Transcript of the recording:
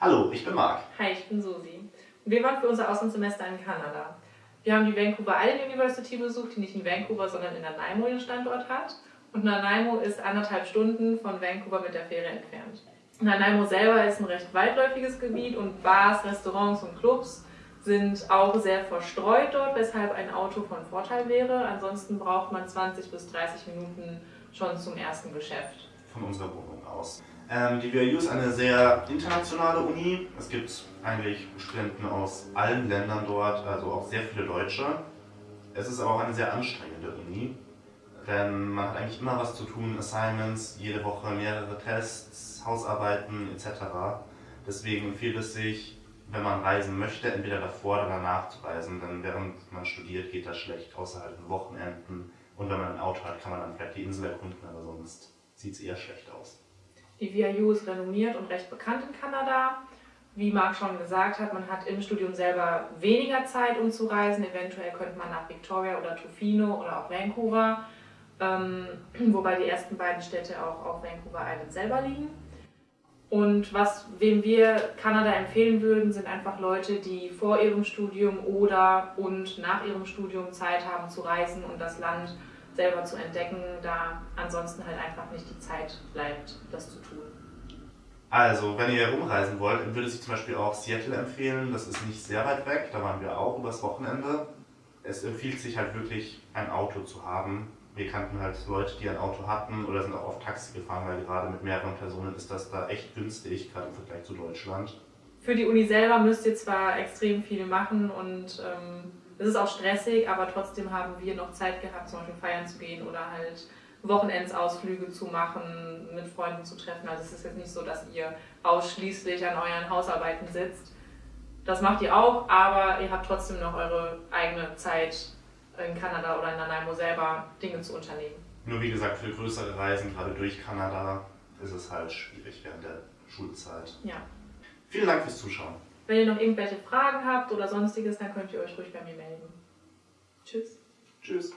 Hallo, ich bin Marc. Hi, ich bin Susi. Und wir waren für unser Auslandssemester in Kanada. Wir haben die Vancouver Island University besucht, die nicht in Vancouver, sondern in Nanaimo ihren Standort hat. Und Nanaimo ist anderthalb Stunden von Vancouver mit der Fähre entfernt. Nanaimo selber ist ein recht weitläufiges Gebiet und Bars, Restaurants und Clubs sind auch sehr verstreut dort, weshalb ein Auto von Vorteil wäre. Ansonsten braucht man 20 bis 30 Minuten schon zum ersten Geschäft. Von unserer Wohnung aus. Ähm, die VIU ist eine sehr internationale Uni. Es gibt eigentlich Studenten aus allen Ländern dort, also auch sehr viele Deutsche. Es ist aber auch eine sehr anstrengende Uni, denn man hat eigentlich immer was zu tun, Assignments, jede Woche mehrere Tests, Hausarbeiten etc. Deswegen empfiehlt es sich, wenn man reisen möchte, entweder davor oder danach zu reisen, denn während man studiert geht das schlecht, außerhalb von Wochenenden. Und wenn man ein Auto hat, kann man dann vielleicht die Insel erkunden, aber sonst sieht es eher schlecht aus. Die VIU ist renommiert und recht bekannt in Kanada. Wie Marc schon gesagt hat, man hat im Studium selber weniger Zeit, um zu reisen. Eventuell könnte man nach Victoria oder Tofino oder auch Vancouver, ähm, wobei die ersten beiden Städte auch auf Vancouver Island selber liegen. Und was, wem wir Kanada empfehlen würden, sind einfach Leute, die vor ihrem Studium oder und nach ihrem Studium Zeit haben zu reisen und das Land selber zu entdecken, da ansonsten halt einfach nicht die Zeit bleibt, das zu tun. Also, wenn ihr rumreisen wollt, würde ich zum Beispiel auch Seattle empfehlen. Das ist nicht sehr weit weg, da waren wir auch übers Wochenende. Es empfiehlt sich halt wirklich, ein Auto zu haben. Wir kannten halt Leute, die ein Auto hatten oder sind auch oft Taxi gefahren, weil gerade mit mehreren Personen ist das da echt günstig, gerade im Vergleich zu Deutschland. Für die Uni selber müsst ihr zwar extrem viel machen und ähm, es ist auch stressig, aber trotzdem haben wir noch Zeit gehabt, zum Beispiel feiern zu gehen oder halt Wochenendsausflüge zu machen, mit Freunden zu treffen. Also es ist jetzt nicht so, dass ihr ausschließlich an euren Hausarbeiten sitzt. Das macht ihr auch, aber ihr habt trotzdem noch eure eigene Zeit in Kanada oder in Nanaimo selber Dinge zu unternehmen. Nur wie gesagt, für größere Reisen, gerade durch Kanada, ist es halt schwierig während der Schulzeit. Ja. Vielen Dank fürs Zuschauen. Wenn ihr noch irgendwelche Fragen habt oder sonstiges, dann könnt ihr euch ruhig bei mir melden. Tschüss. Tschüss.